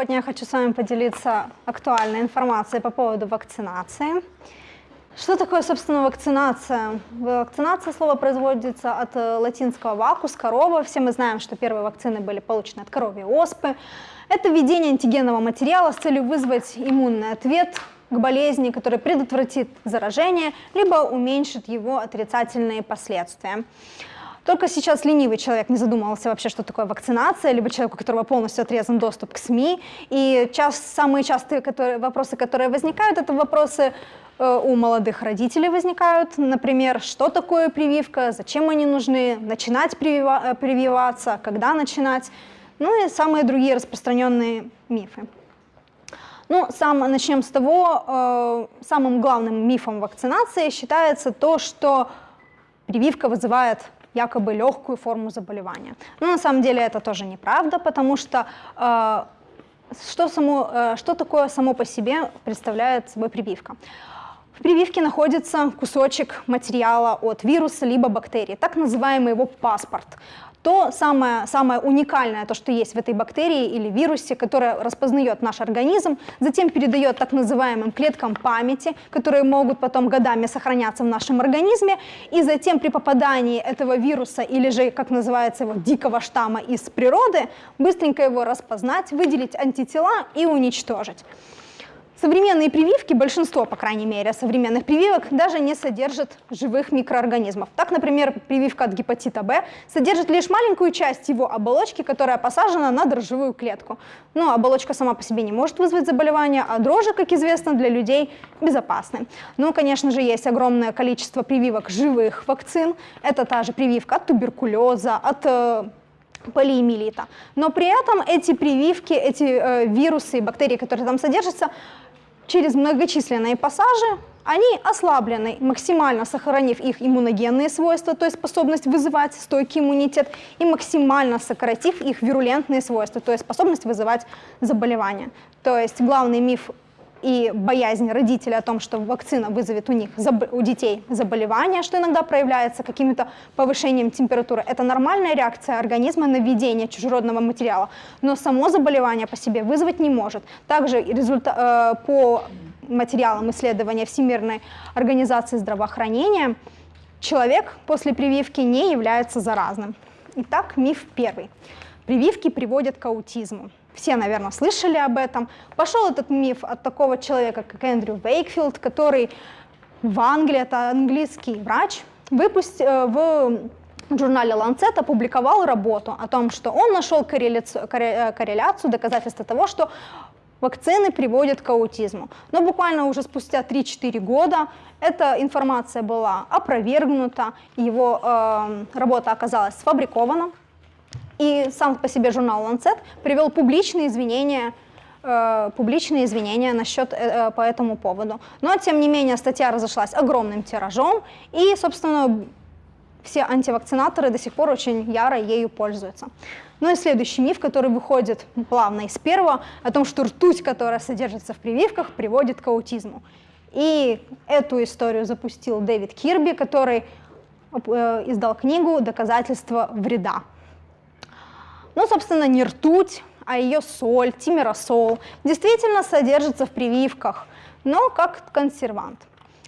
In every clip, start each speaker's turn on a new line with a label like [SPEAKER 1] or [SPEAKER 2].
[SPEAKER 1] Сегодня я хочу с вами поделиться актуальной информацией по поводу вакцинации. Что такое, собственно, вакцинация? Вакцинация слово производится от э, латинского «вакус» – корова. Все мы знаем, что первые вакцины были получены от коровьей оспы. Это введение антигенного материала с целью вызвать иммунный ответ к болезни, который предотвратит заражение, либо уменьшит его отрицательные последствия. Только сейчас ленивый человек не задумывался вообще, что такое вакцинация, либо человек, у которого полностью отрезан доступ к СМИ. И час, самые частые которые, вопросы, которые возникают, это вопросы э, у молодых родителей возникают. Например, что такое прививка, зачем они нужны, начинать привива э, прививаться, когда начинать. Ну и самые другие распространенные мифы. Ну, сам, начнем с того, э, самым главным мифом вакцинации считается то, что прививка вызывает якобы легкую форму заболевания. Но на самом деле это тоже неправда, потому что э, что, само, э, что такое само по себе представляет собой прививка? В прививке находится кусочек материала от вируса либо бактерии, так называемый его паспорт то самое, самое уникальное, то, что есть в этой бактерии или вирусе, которое распознает наш организм, затем передает так называемым клеткам памяти, которые могут потом годами сохраняться в нашем организме, и затем при попадании этого вируса или же, как называется его, дикого штамма из природы, быстренько его распознать, выделить антитела и уничтожить. Современные прививки, большинство, по крайней мере, современных прививок даже не содержат живых микроорганизмов. Так, например, прививка от гепатита Б содержит лишь маленькую часть его оболочки, которая посажена на дрожжевую клетку. Но оболочка сама по себе не может вызвать заболевание, а дрожжи, как известно, для людей безопасны. Ну, конечно же, есть огромное количество прививок живых вакцин. Это та же прививка от туберкулеза, от э, полиэмилита. Но при этом эти прививки, эти э, вирусы и бактерии, которые там содержатся, через многочисленные пассажи они ослаблены, максимально сохранив их иммуногенные свойства, то есть способность вызывать стойкий иммунитет, и максимально сократив их вирулентные свойства, то есть способность вызывать заболевания. То есть главный миф и боязнь родителей о том, что вакцина вызовет у них, у детей заболевание, что иногда проявляется каким-то повышением температуры. Это нормальная реакция организма на введение чужеродного материала, но само заболевание по себе вызвать не может. Также результат, э, по материалам исследования Всемирной организации здравоохранения, человек после прививки не является заразным. Итак, миф первый. Прививки приводят к аутизму все, наверное, слышали об этом. Пошел этот миф от такого человека, как Эндрю Вейкфилд, который в Англии, это английский врач, выпустил э, в журнале Lancet опубликовал работу о том, что он нашел корреляцию, э, корреляцию доказательства того, что вакцины приводят к аутизму. Но буквально уже спустя 3-4 года эта информация была опровергнута, его э, работа оказалась сфабрикована, и сам по себе журнал Lancet привел публичные извинения э, публичные извинения насчет, э, э, по этому поводу. Но, тем не менее, статья разошлась огромным тиражом, и, собственно, все антивакцинаторы до сих пор очень яро ею пользуются. Ну и следующий миф, который выходит плавно из первого, о том, что ртуть, которая содержится в прививках, приводит к аутизму. И эту историю запустил Дэвид Кирби, который издал книгу «Доказательства вреда». Ну, собственно, не ртуть, а ее соль, тимиросол, действительно содержится в прививках, но как консервант.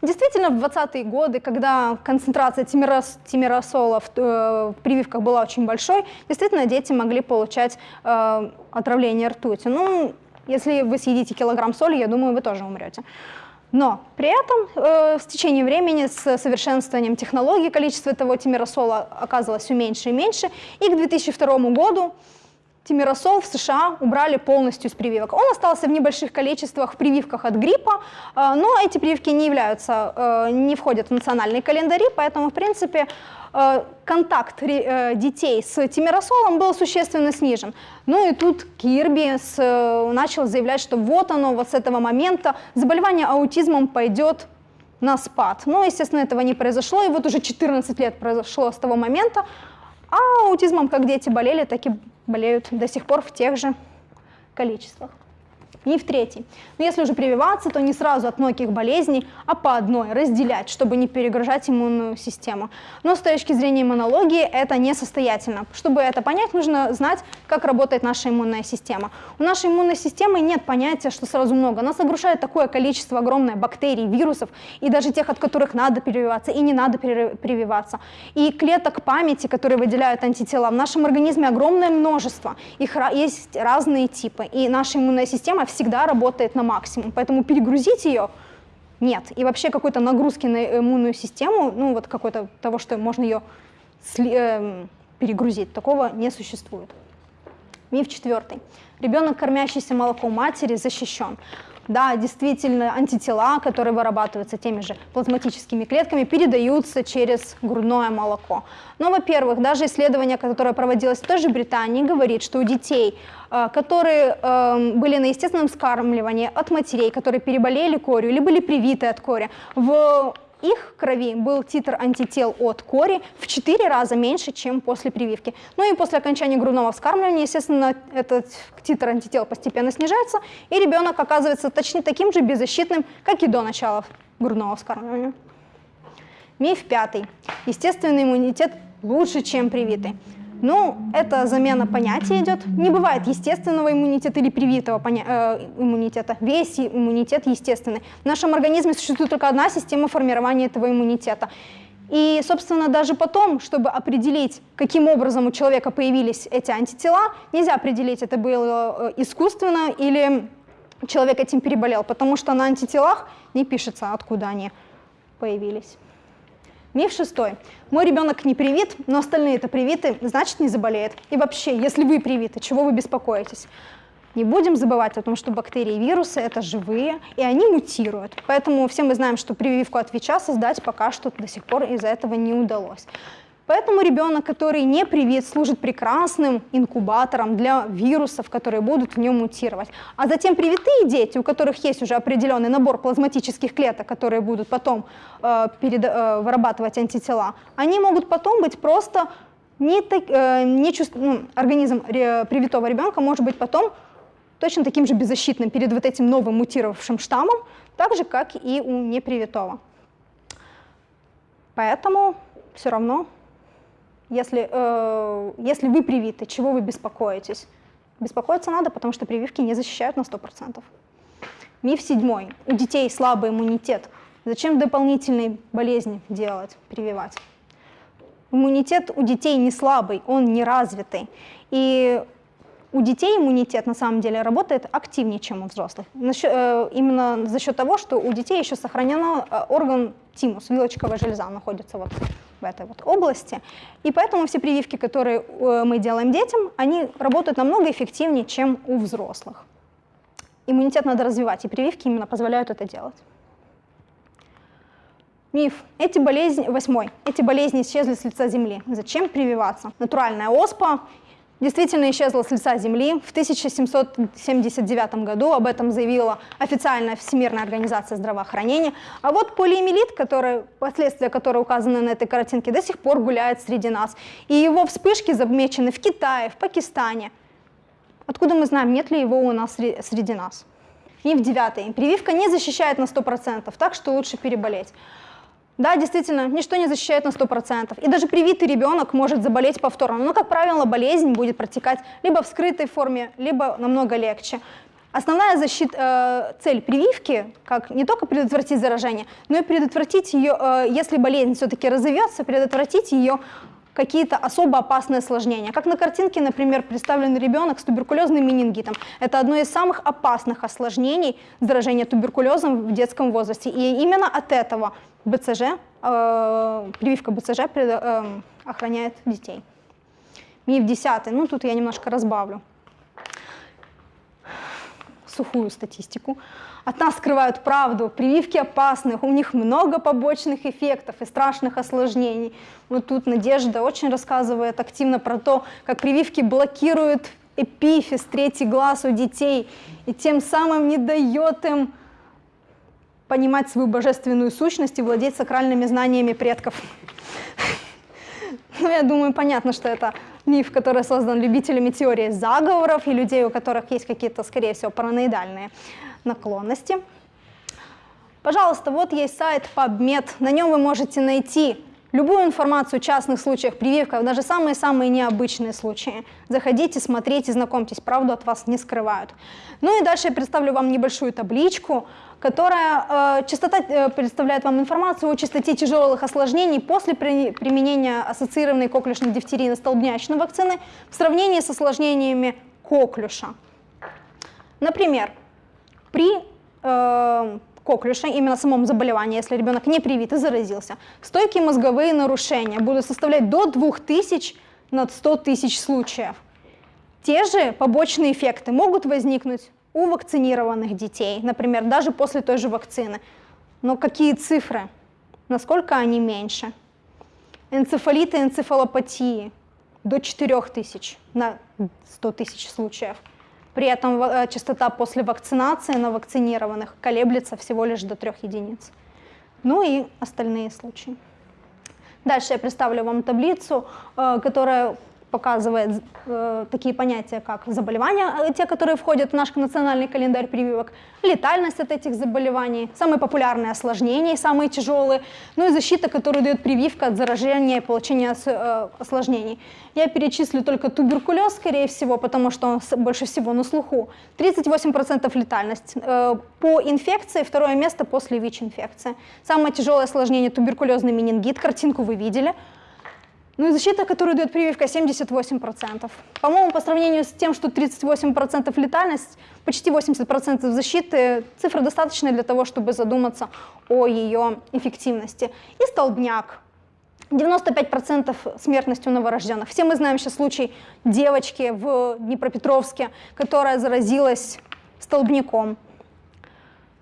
[SPEAKER 1] Действительно, в 20-е годы, когда концентрация тимирос, тимиросола в, э, в прививках была очень большой, действительно дети могли получать э, отравление ртути. Ну, если вы съедите килограмм соли, я думаю, вы тоже умрете. Но при этом э, с течением времени, с совершенствованием технологий, количество этого тимиросола оказывалось все меньше и меньше. И к 2002 году тимиросол в США убрали полностью из прививок. Он остался в небольших количествах в прививках от гриппа, э, но эти прививки не являются, э, не входят в национальные календари, поэтому, в принципе, контакт э, детей с тимиросолом был существенно снижен. Ну и тут Кирби с, э, начал заявлять, что вот оно, вот с этого момента заболевание аутизмом пойдет на спад. Но, естественно, этого не произошло, и вот уже 14 лет произошло с того момента, а аутизмом как дети болели, так и болеют до сих пор в тех же количествах. Миф третий. Но если уже прививаться, то не сразу от многих болезней, а по одной, разделять, чтобы не перегружать иммунную систему. Но с точки зрения иммунологии это несостоятельно. Чтобы это понять, нужно знать, как работает наша иммунная система. У нашей иммунной системы нет понятия, что сразу много. Нас огрушает такое количество огромное бактерий, вирусов, и даже тех, от которых надо прививаться и не надо прививаться. И клеток памяти, которые выделяют антитела, в нашем организме огромное множество. Их есть разные типы. И наша иммунная система всегда работает на максимум, поэтому перегрузить ее нет. И вообще какой-то нагрузки на иммунную систему, ну вот какой-то того, что можно ее э, перегрузить, такого не существует. Миф четвертый. Ребенок, кормящийся молоком матери, защищен. Да, действительно, антитела, которые вырабатываются теми же плазматическими клетками, передаются через грудное молоко. Но, во-первых, даже исследование, которое проводилось в той же Британии, говорит, что у детей, э, которые эм, были на естественном скармливании от матерей, которые переболели корью или были привиты от кори, в их крови был титр антител от кори в 4 раза меньше, чем после прививки. Ну и после окончания грудного вскармливания, естественно, этот титр антител постепенно снижается, и ребенок оказывается точно таким же беззащитным, как и до начала грудного вскармливания. Миф пятый. Естественный иммунитет лучше, чем привитый. Ну, это замена понятия идет. Не бывает естественного иммунитета или привитого э, иммунитета. Весь иммунитет естественный. В нашем организме существует только одна система формирования этого иммунитета. И, собственно, даже потом, чтобы определить, каким образом у человека появились эти антитела, нельзя определить, это было э, искусственно или человек этим переболел, потому что на антителах не пишется, откуда они появились. Миф шестой. Мой ребенок не привит, но остальные это привиты, значит не заболеет. И вообще, если вы привиты, чего вы беспокоитесь? Не будем забывать о том, что бактерии и вирусы – это живые, и они мутируют. Поэтому все мы знаем, что прививку от ВИЧа создать пока что до сих пор из-за этого не удалось. Поэтому ребенок, который не привит, служит прекрасным инкубатором для вирусов, которые будут в нем мутировать. А затем привитые дети, у которых есть уже определенный набор плазматических клеток, которые будут потом э, перед, э, вырабатывать антитела, они могут потом быть просто не так, э, не чувств... ну, организм ре, привитого ребенка может быть потом точно таким же беззащитным перед вот этим новым мутировавшим штаммом, так же, как и у непривитого. Поэтому все равно если, э, если вы привиты, чего вы беспокоитесь? Беспокоиться надо, потому что прививки не защищают на 100%. Миф седьмой. У детей слабый иммунитет. Зачем дополнительные болезни делать, прививать? Иммунитет у детей не слабый, он не развитый. И у детей иммунитет на самом деле работает активнее, чем у взрослых. Э, именно за счет того, что у детей еще сохранен э, орган тимус, вилочковая железа находится вот в этой вот области. И поэтому все прививки, которые э, мы делаем детям, они работают намного эффективнее, чем у взрослых. Иммунитет надо развивать, и прививки именно позволяют это делать. Миф. Эти болезни, восьмой. Эти болезни исчезли с лица Земли. Зачем прививаться? Натуральная оспа действительно исчезла с лица Земли. В 1779 году об этом заявила официальная Всемирная организация здравоохранения. А вот полиэмилит, который, последствия которой указаны на этой картинке, до сих пор гуляет среди нас. И его вспышки замечены в Китае, в Пакистане. Откуда мы знаем, нет ли его у нас среди нас? И в девятый. Прививка не защищает на 100%, так что лучше переболеть. Да, действительно, ничто не защищает на 100%. И даже привитый ребенок может заболеть повторно. Но, как правило, болезнь будет протекать либо в скрытой форме, либо намного легче. Основная защита, э, цель прививки, как не только предотвратить заражение, но и предотвратить ее, э, если болезнь все-таки разовьется, предотвратить ее какие-то особо опасные осложнения. Как на картинке, например, представлен ребенок с туберкулезным менингитом. Это одно из самых опасных осложнений заражения туберкулезом в детском возрасте. И именно от этого БЦЖ, э, прививка БЦЖ пред, э, охраняет детей. Миф десятый, ну тут я немножко разбавлю сухую статистику. От нас скрывают правду, прививки опасны, у них много побочных эффектов и страшных осложнений. Вот тут Надежда очень рассказывает активно про то, как прививки блокируют эпифиз, третий глаз у детей, и тем самым не дает им понимать свою божественную сущность и владеть сакральными знаниями предков. Ну, я думаю, понятно, что это миф, который создан любителями теории заговоров и людей, у которых есть какие-то, скорее всего, параноидальные наклонности. Пожалуйста, вот есть сайт PubMed, на нем вы можете найти любую информацию о частных случаях прививков, даже самые-самые необычные случаи. Заходите, смотрите, знакомьтесь, правду от вас не скрывают. Ну и дальше я представлю вам небольшую табличку, которая э, частота, э, представляет вам информацию о частоте тяжелых осложнений после при, применения ассоциированной коклюшной дифтерийно-столбнячной вакцины в сравнении с осложнениями коклюша. Например, при э, коклюша, именно самом заболевании, если ребенок не привит и заразился, стойкие мозговые нарушения будут составлять до 2000 над 100 тысяч случаев. Те же побочные эффекты могут возникнуть у вакцинированных детей, например, даже после той же вакцины. Но какие цифры? Насколько они меньше? Энцефалиты, энцефалопатии до 4 тысяч на 100 тысяч случаев. При этом э, частота после вакцинации на вакцинированных колеблется всего лишь до 3 единиц. Ну и остальные случаи. Дальше я представлю вам таблицу, э, которая показывает э, такие понятия, как заболевания, э, те, которые входят в наш национальный календарь прививок, летальность от этих заболеваний, самые популярные осложнения, самые тяжелые, ну и защита, которую дает прививка от заражения и получения э, осложнений. Я перечислю только туберкулез, скорее всего, потому что он больше всего на слуху. 38% летальность. Э, по инфекции второе место после ВИЧ-инфекции. Самое тяжелое осложнение туберкулезный менингит, картинку вы видели – ну и защита, которую дает прививка, 78%. По-моему, по сравнению с тем, что 38% летальность, почти 80% защиты, цифра достаточная для того, чтобы задуматься о ее эффективности. И столбняк. 95% смертность у новорожденных. Все мы знаем сейчас случай девочки в Днепропетровске, которая заразилась столбняком.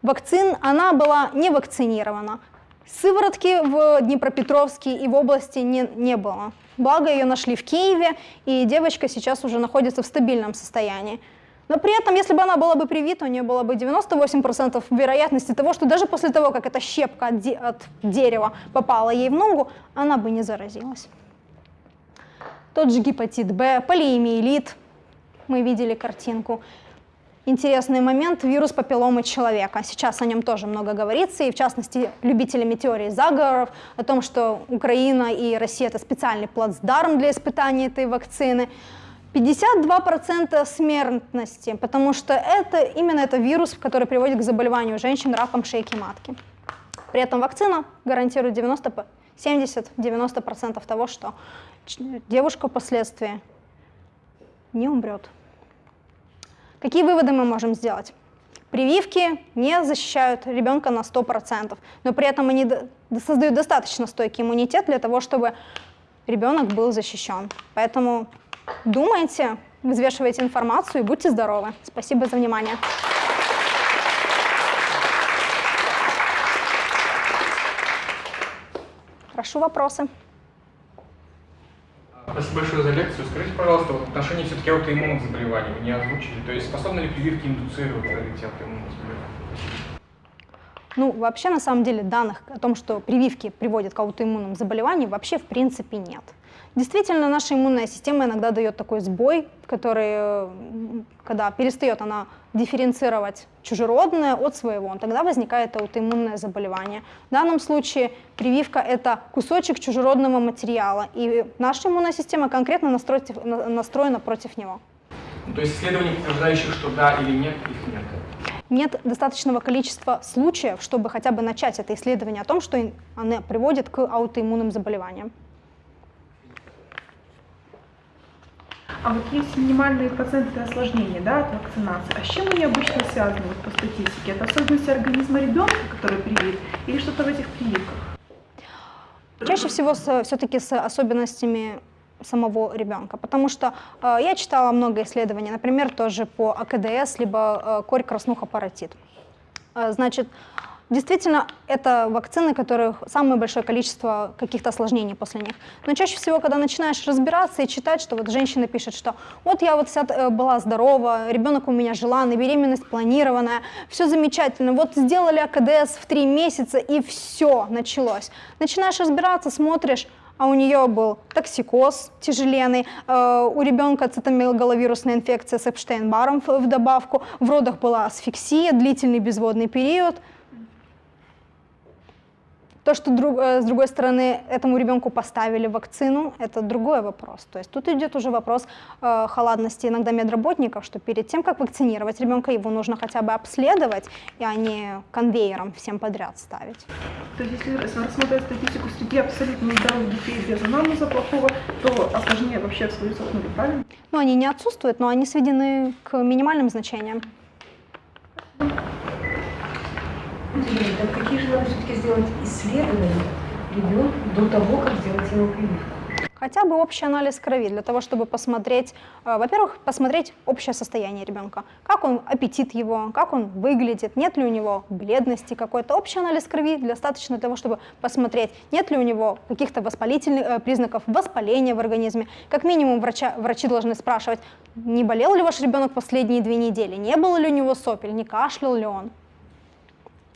[SPEAKER 1] Вакцин, она была не вакцинирована. Сыворотки в Днепропетровске и в области не, не было. Благо ее нашли в Киеве, и девочка сейчас уже находится в стабильном состоянии. Но при этом, если бы она была бы привита, у нее было бы 98% вероятности того, что даже после того, как эта щепка от, де от дерева попала ей в ногу, она бы не заразилась. Тот же гепатит Б, полиэмиелит, мы видели картинку интересный момент – вирус папилломы человека. Сейчас о нем тоже много говорится, и в частности любителями теории заговоров, о том, что Украина и Россия – это специальный плацдарм для испытания этой вакцины. 52% смертности, потому что это именно это вирус, который приводит к заболеванию женщин раком шейки матки. При этом вакцина гарантирует 70-90% того, что девушка впоследствии не умрет. Какие выводы мы можем сделать? Прививки не защищают ребенка на 100%, но при этом они создают достаточно стойкий иммунитет для того, чтобы ребенок был защищен. Поэтому думайте, взвешивайте информацию и будьте здоровы. Спасибо за внимание. Прошу вопросы.
[SPEAKER 2] Большое за лекцию. Скажите, пожалуйста, вот отношении все-таки аутоиммунных заболеваний вы не озвучили. То есть способны ли прививки индуцировать развитие аутоиммунных заболеваний?
[SPEAKER 1] Ну, вообще, на самом деле, данных о том, что прививки приводят к аутоиммунным заболеваниям, вообще в принципе нет. Действительно, наша иммунная система иногда дает такой сбой, который, когда перестает она дифференцировать чужеродное от своего, тогда возникает аутоиммунное заболевание. В данном случае прививка – это кусочек чужеродного материала, и наша иммунная система конкретно настроена против него.
[SPEAKER 2] Ну, то есть исследований, подтверждающих, что да или нет, их нет?
[SPEAKER 1] Нет достаточного количества случаев, чтобы хотя бы начать это исследование о том, что она приводит к аутоиммунным заболеваниям.
[SPEAKER 3] А вот есть минимальные проценты осложнений да, от вакцинации. А с чем они обычно связаны вот, по статистике? Это особенности организма ребенка, который привит, или что-то в этих прививках?
[SPEAKER 1] Чаще всего все-таки с особенностями самого ребенка, потому что э, я читала много исследований, например, тоже по АКДС, либо э, корь краснуха паротит. Э, значит, Действительно, это вакцины, которых самое большое количество каких-то осложнений после них. Но чаще всего, когда начинаешь разбираться и читать, что вот женщина пишет, что вот я вот вся э, была здорова, ребенок у меня желанный, беременность планированная, все замечательно, вот сделали АКДС в три месяца и все началось. Начинаешь разбираться, смотришь, а у нее был токсикоз тяжеленный, э, у ребенка цитомегаловирусная инфекция с Эпштейн-Баром в в добавку, в родах была асфиксия, длительный безводный период. То, что друг- э, с другой стороны этому ребенку поставили вакцину, это другой вопрос. То есть тут идет уже вопрос э, халатности иногда медработников, что перед тем, как вакцинировать ребенка, его нужно хотя бы обследовать, и а не конвейером всем подряд ставить.
[SPEAKER 3] То есть если рассмотреть статистику среди абсолютно здоровых детей без анамнеза плохого, то осложнения вообще нуле, правильно?
[SPEAKER 1] Ну, они не отсутствуют, но они сведены к минимальным значениям.
[SPEAKER 4] Юрий, так какие же надо все-таки сделать исследования ребенку до того, как сделать ему прививку?
[SPEAKER 1] Хотя бы общий анализ крови для того, чтобы посмотреть, э, во-первых, посмотреть общее состояние ребенка, как он, аппетит его, как он выглядит, нет ли у него бледности какой-то. Общий анализ крови достаточно для того, чтобы посмотреть, нет ли у него каких-то воспалительных э, признаков воспаления в организме. Как минимум врача, врачи должны спрашивать, не болел ли ваш ребенок последние две недели, не было ли у него сопель, не кашлял ли он.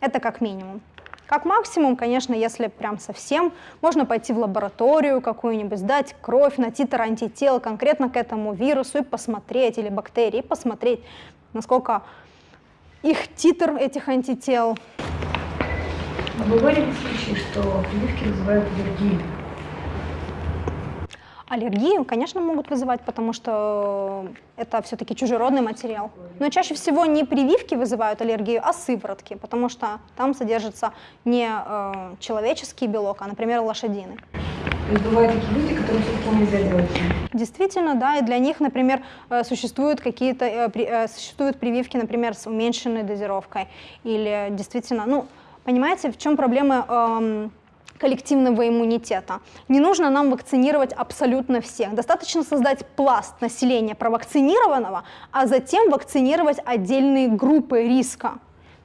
[SPEAKER 1] Это как минимум. Как максимум, конечно, если прям совсем, можно пойти в лабораторию какую-нибудь, сдать кровь на титр антител конкретно к этому вирусу и посмотреть, или бактерии, посмотреть, насколько их титр этих антител.
[SPEAKER 4] А бывали ли случаи, что прививки вызывают аллергию?
[SPEAKER 1] Аллергию, конечно, могут вызывать, потому что это все-таки чужеродный материал. Но чаще всего не прививки вызывают аллергию, а сыворотки, потому что там содержится не э, человеческий белок, а, например, лошадиный.
[SPEAKER 4] То есть бывают такие люди, которым все-таки нельзя делать.
[SPEAKER 1] Действительно, да, и для них, например, э, существуют какие-то э, э, существуют прививки, например, с уменьшенной дозировкой, или действительно, ну, понимаете, в чем проблема эм, коллективного иммунитета? Не нужно нам вакцинировать абсолютно всех, достаточно создать пласт населения провакцинированного, а затем вакцинировать отдельные группы риска.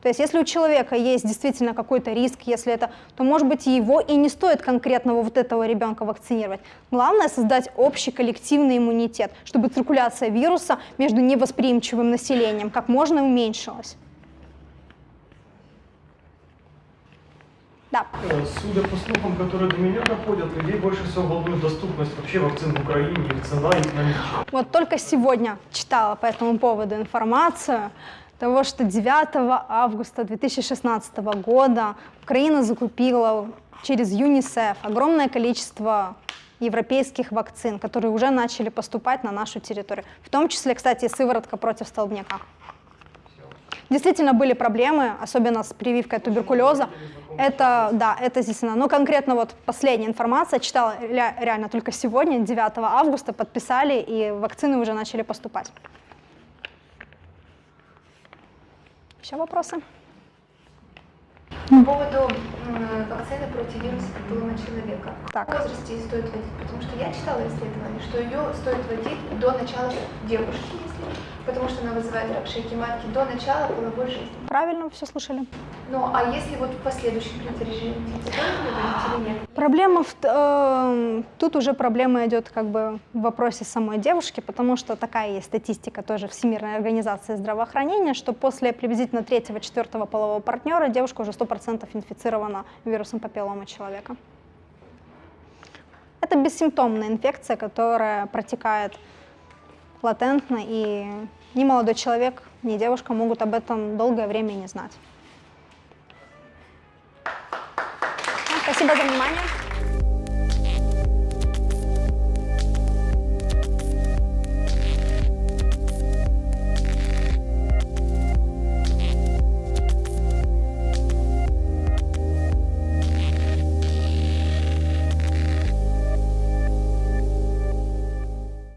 [SPEAKER 1] То есть если у человека есть действительно какой-то риск, если это, то может быть его и не стоит конкретного вот этого ребенка вакцинировать. Главное создать общий коллективный иммунитет, чтобы циркуляция вируса между невосприимчивым населением как можно уменьшилась. Да.
[SPEAKER 5] Э, Судя по слухам, которые до меня доходят, людей больше всего волнует доступность вообще вакцин в Украине, их цена, их наличие.
[SPEAKER 1] Вот только сегодня читала по этому поводу информацию того, что 9 августа 2016 года Украина закупила через ЮНИСЕФ огромное количество европейских вакцин, которые уже начали поступать на нашу территорию. В том числе, кстати, сыворотка против столбняка. Действительно были проблемы, особенно с прививкой туберкулеза. Это, да, это действительно. Но конкретно вот последняя информация, читала ре- реально только сегодня, 9 августа, подписали, и вакцины уже начали поступать. Еще вопросы?
[SPEAKER 6] По поводу вакцины против вируса папиллома человека.
[SPEAKER 1] Так.
[SPEAKER 6] В возрасте ее стоит вводить, потому что я читала исследование, что ее стоит вводить до начала девушки, если, потому что она вызывает рак шейки матки, до начала половой жизни.
[SPEAKER 1] Правильно все слышали?
[SPEAKER 6] Ну, а если вот в последующем ли вводить или нет?
[SPEAKER 1] Проблема в, э, тут уже проблема идет как бы в вопросе самой девушки, потому что такая есть статистика тоже Всемирной организации здравоохранения, что после приблизительно третьего-четвертого полового партнера девушка уже 100% инфицирована вирусом папиллома человека. Это бессимптомная инфекция, которая протекает латентно, и ни молодой человек, ни девушка могут об этом долгое время не знать. Спасибо за внимание.